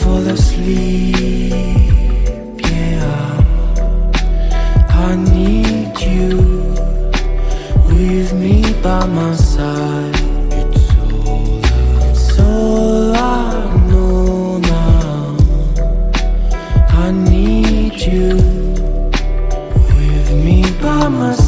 Fall asleep, yeah, I need you with me by my side. It's all, it's all I know now. I need you with me by my side.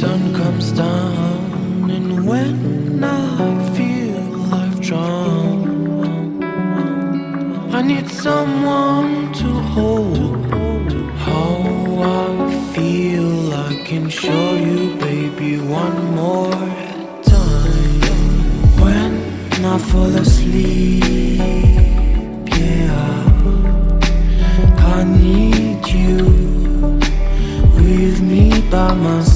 sun comes down and when I feel I've drowned, I need someone to hold. How I feel, I can show you, baby, one more time. When I fall asleep, yeah, I need you with me by my side.